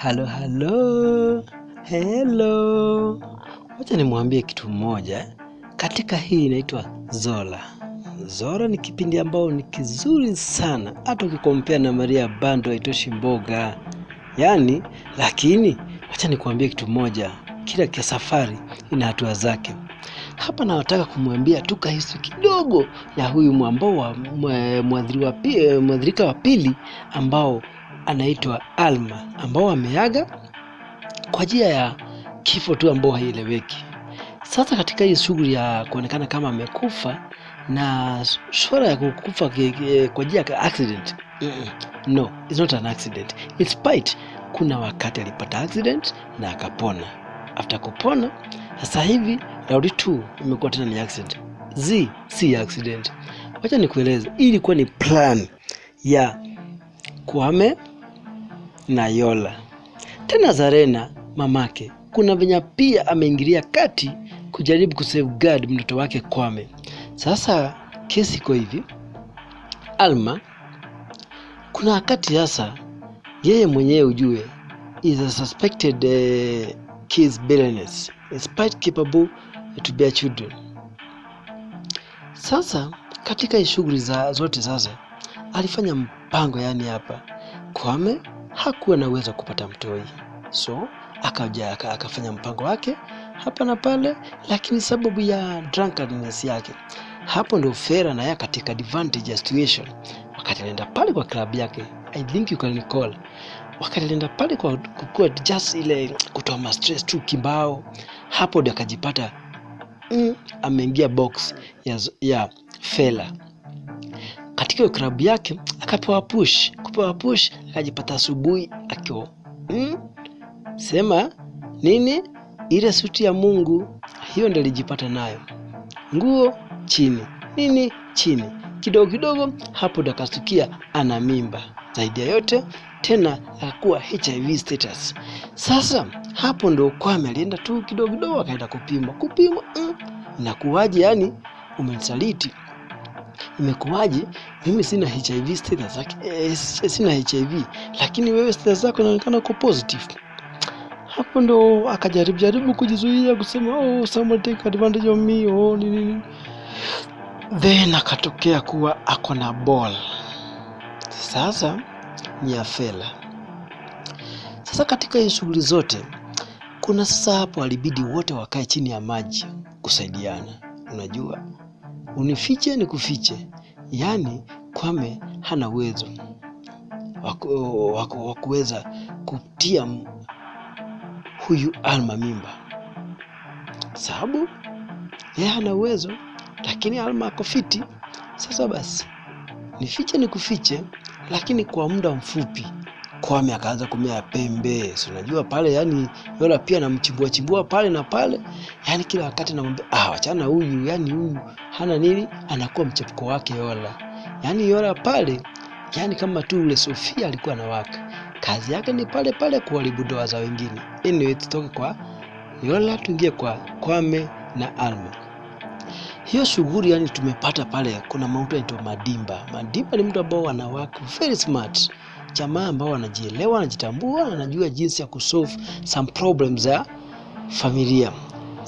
halo halo. Helo wacha nimwambie kitu mmoja katika hii inaitwa zola. Zora ni kipindi ambao ni kizuri sana. Hata ukikompea na maria bando haitoshi mboga. Yaani lakini wacha nikuambie kitu moja, kila kia safari ina hatua zake. Hapa nawataka kumwambia tu kahisu kidogo ya huyu mwambao wa eh, mwadhirika wa pili ambao anaitwa alma ambao ameaga kwa njia ya kifo tu ambao haieleweki. Sasa katika hii shughuli ya kuonekana kama amekufa na swala ya kukufa kwa njia ya accident mm-mm. no it's not an accident. In spite kuna wakati alipata accident na akapona. After kupona sasa hivi raundi tu imekuwa tena ni accident. Z si accident. Wacha nikueleze hii ilikuwa ni plan ya kwame na yola. Tena zarena mamake kuna venya pia ameingilia kati kujaribu kusafeguard mtoto wake kwame. Sasa kesi iko hivi. Alma kuna wakati sasa yeye mwenyewe ujue is a suspected uh, kids billionaires despite capable to bear children. Sasa katika shughuli za zote sasa alifanya mpango yani hapa. Kwame hakuwa na uwezo kupata mtoi. So akaja akafanya mpango wake hapa na pale lakini sababu ya drunkenness yake. Hapo ndio fera na yeye katika advantage situation. Wakati alienda pale kwa klabu yake i think you can recall. Wakati alienda pale kwa kukua just ile kutoa ma stress tu kimbao hapo ndio akajipata mm, ameingia box ya, ya fela hiyo klabu yake akapewa push. Kupewa push akajipata asubuhi akiwa mm, sema nini? Ile suti ya mungu hiyo ndio alijipata nayo. Nguo chini nini? Chini. Kidogo kidogo hapo ndo akastukia ana mimba. Zaidi ya yote tena akakuwa hiv status. Sasa hapo ndo kwame alienda tu kidogo kidogo akaenda kupimwa. Kupimwa mm, inakuwaje? Yani umenisaliti imekuwaje? Mimi sina hiv status like, eh, sina hiv lakini wewe status zako inaonekana uko positive. Hapo ndo akajaribu jaribu kujizuia kusema oh, someone take advantage of me oh, nini nini then akatokea kuwa ako na ball. Sasa ni ya fela sasa katika hii shughuli zote kuna sasa hapo alibidi wote wakae chini ya maji kusaidiana. Unajua unifiche ni kufiche. Yaani kwame hana uwezo. Wa ku- wa ku- wa kuweza kutia huyu alma mimba. Sababu yeye hana uwezo lakini alma ako fiti. Sasa basi nifiche ni kufiche lakini kwa muda mfupi. Kwame akaanza kumea pembe si unajua pale yani yola pia namchimbuachimbua pale na pale. Yani kila wakati namwambia ah wachana huyu yani huyu hana nini anakuwa mchepuko wake yola. Yani yola pale yani kama tu ule sofia alikuwa anawaka. Kazi yake ni pale pale kuharibu ndoa za wengine. Anyway tutoke kwa yola tuingie kwa kwame na alma. Hiyo shughuli yani tumepata pale kuna mtu anaitwa madimba. Madimba ni mtu ambao anawaka very smart. Jamaa ambao wanajielewa, wanajitambua, na anajua jinsi ya kusolve some problems za familia.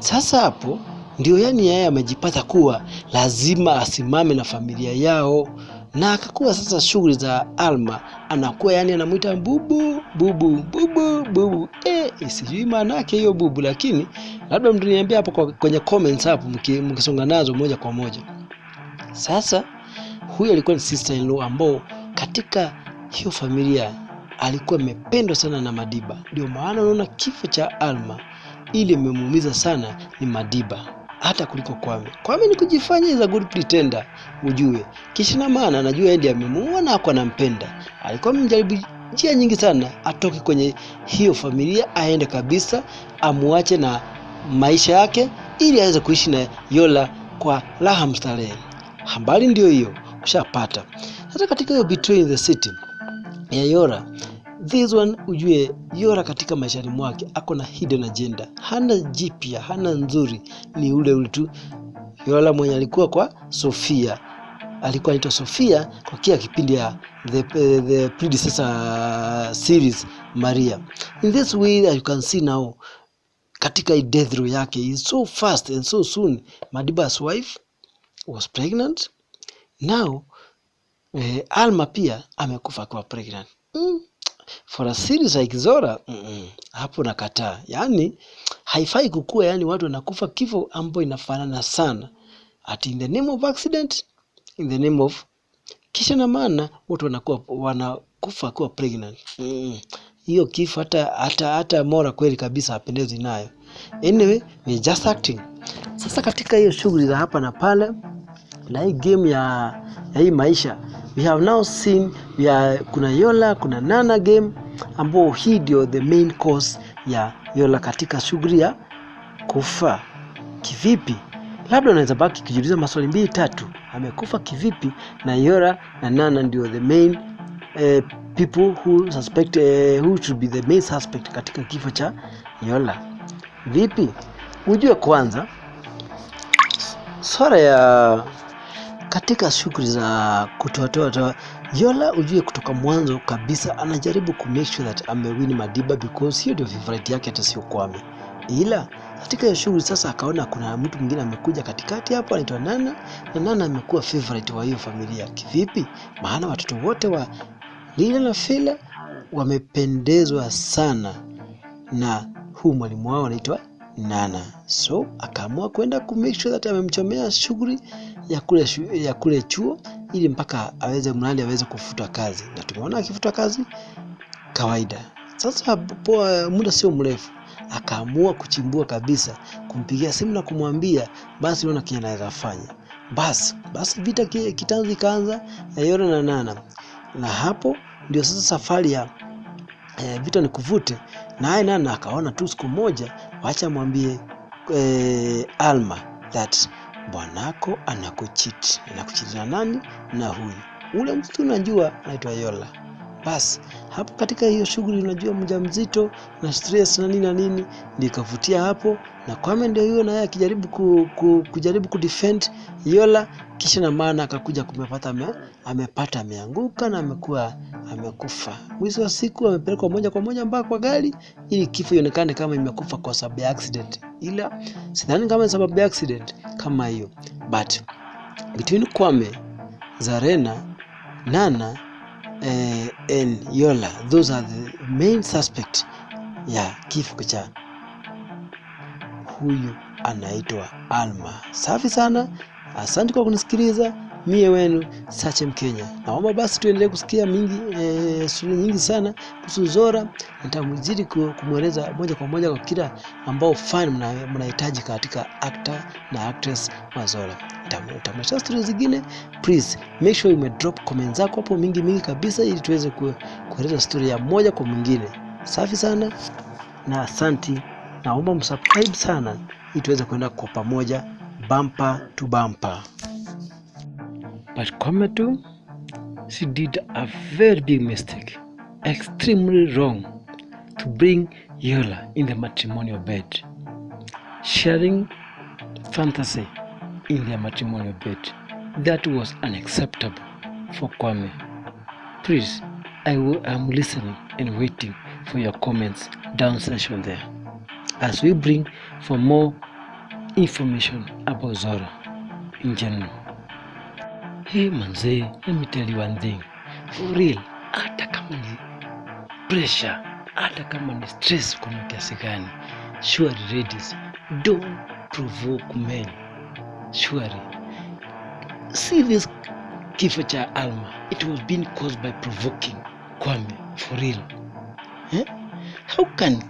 Sasa hapo ndio yani yeye amejipata kuwa lazima asimame na familia yao. Na akakuwa sasa shughuli za alma anakuwa yani anamwita bubu bubu bubu bubu. Eh, sijui maana yake hiyo bubu lakini labda mtuniambia hapo kwenye comments hapo mkisonga nazo moja kwa moja. Sasa huyu alikuwa ni sister in law ambao katika hiyo familia alikuwa amependwa sana na madiba. Ndio maana unaona kifo cha alma ili imemuumiza sana ni madiba hata kuliko kwame. Kwame ni kujifanya is a good pretender ujue kishina maana anajua yeye ndiye amemuua na ako anampenda. Alikuwa amejaribu njia nyingi sana atoke kwenye hiyo familia aende kabisa amuache na maisha yake ili aweze kuishi na yola kwa raha mstarehe. Habari ndio hiyo ushapata. Sasa katika hiyo Between the city ya yora this one ujue yora katika maishani mwake ako na hidden agenda. Hana jipya hana nzuri ni ule ule tu. Yora mwenye alikuwa kwa sofia. Alikuwa anaitwa sofia kwa kila kipindi ya the, the predecessor series maria. In this way that you can see now katika death row yake is so fast and so soon Madiba's wife was pregnant. Now eh, Alma pia amekufa akiwa pregnant. Mm. For a series like Zora mm -mm. hapo nakataa yani haifai kukua yani watu wanakufa kifo ambayo inafanana sana ati in the name of accident in the name of kisha na maana watu wanakuwa wanakufa kuwa pregnant mm. hiyo kifo hata hata hata Mora kweli kabisa hapendezi nayo anyway we just acting sasa katika hiyo shughuli za hapa na pale na hii game ya, ya hii maisha we have now seen are, kuna Yola kuna Nana game ambao hii ndio the main cause ya Yola katika shughuli ya kufa kivipi. Labda unaweza baki kujiuliza maswali mbili tatu amekufa kivipi na Yola na Nana ndio the main eh, people who suspect eh, who should be the main suspect katika kifo cha Yola. Vipi? Ujue kwanza swala ya katika shughuli za kutoatoa toa Yola ujue kutoka mwanzo kabisa anajaribu ku make sure that amewin Madiba because hiyo ndio favorite yake hata sio Kwame ila katika hiyo shughuli sasa akaona kuna mtu mwingine amekuja katikati hapo anaitwa Nana na Nana amekuwa favorite wa hiyo familia kivipi? Maana watoto wote wa Lila na Fila wamependezwa sana na huu mwalimu wao anaitwa Nana. So akaamua kwenda ku make sure that amemchomea shughuli ya kule, ya kule chuo ili mpaka aweze mradi aweze kufutwa kazi. Na tumeona akifutwa kazi kawaida. Sasa poa, muda sio mrefu akaamua kuchimbua kabisa kumpigia simu na kumwambia basi ona kile anaweza fanya. Basi basi vita kitanzi kaanza ya Yora na Nana. Na hapo ndio sasa safari ya e, vita ni kuvute. Naye Nana akaona tu siku moja wacha mwambie e, Alma that bwanako anakuchiti anakuchiti na nani na huyu? Ule mtu unajua anaitwa Yola basi hapo katika hiyo shughuli unajua mjamzito na stress na nini na nini nikavutia ikavutia hapo na Kwame ndio hiyo naye akijaribu ku, ku, kujaribu kudefend Yola kisha na maana akakuja kumepata ame, amepata ameanguka na amekuwa amekufa. Mwisho wa siku amepelekwa moja kwa moja mpaka kwa gari ili kifo ionekane kama imekufa kwa sababu ya accident. Ila sidhani kama sababu ya accident kama hiyo. But between Kwame Zarena Nana eh, and Yola those are the main suspect ya kifo cha huyu anaitwa Alma. Safi sana, asante kwa kunisikiliza. Mie wenu Sache Mkenya, naomba basi tuendelee kusikia mingi e, stori nyingi sana kuhusu Zora. Nitamzidi ku- kumweleza moja kwa moja kwa kila ambao fan mna- mnahitaji katika actor na actress wa Zora. Nitamletea stori zingine, please make sure ume drop comment zako hapo mingi mingi kabisa, ili tuweze ku- kueleza stori ya moja kwa mwingine. Safi sana na asanti, naomba msubscribe sana ili tuweze kuenda kwa pamoja bumper to bumper. But too, she did a very big mistake, extremely wrong, to bring Yola in the matrimonial bed, sharing fantasy in their matrimonial bed. That was unacceptable for Kwame. Please, I am listening and waiting for your comments down section there as we bring for more information about Zora in general. Hey manzee, let me tell you one thing. For real, hata kama ni pressure, hata kama ni stress kuna kiasi gani, surely ladies, don't provoke men. Surely. See this kifo cha Alma, it was being caused by provoking Kwame, for real. Eh? How can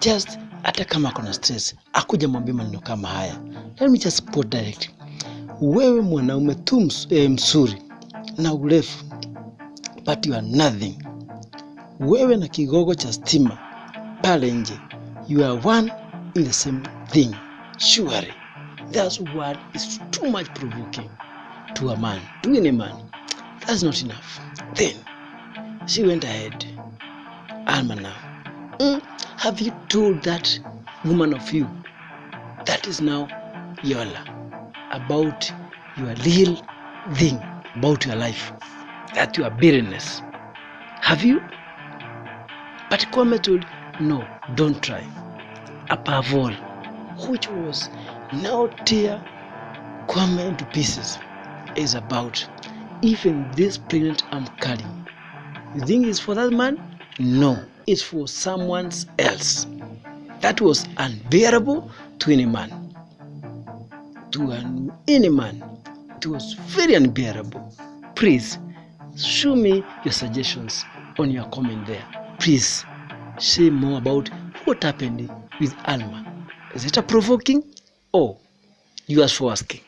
just hata kama kuna stress akuja mwambie maneno kama haya? Let me just put direct. Wewe mwanaume tu eh, mzuri na urefu but you are nothing. Wewe na kigogo cha stima pale nje, you are one in the same thing. Surely that word is too much provoking to a man, to any man. That's not enough. Then she went ahead. Alma now. Mm, have you told that woman of you that is now Yola about your real thing about your life that your barrenness. Have you? But Kwame told no don't try. Above all which was now tear Kwame into pieces is about even this pregnant I'm carrying. You think it's for that man? No it's for someone else. That was unbearable to any man to an, any man it was very unbearable please show me your suggestions on your comment there. Please say more about what happened with alma. Is it a provoking or are for asking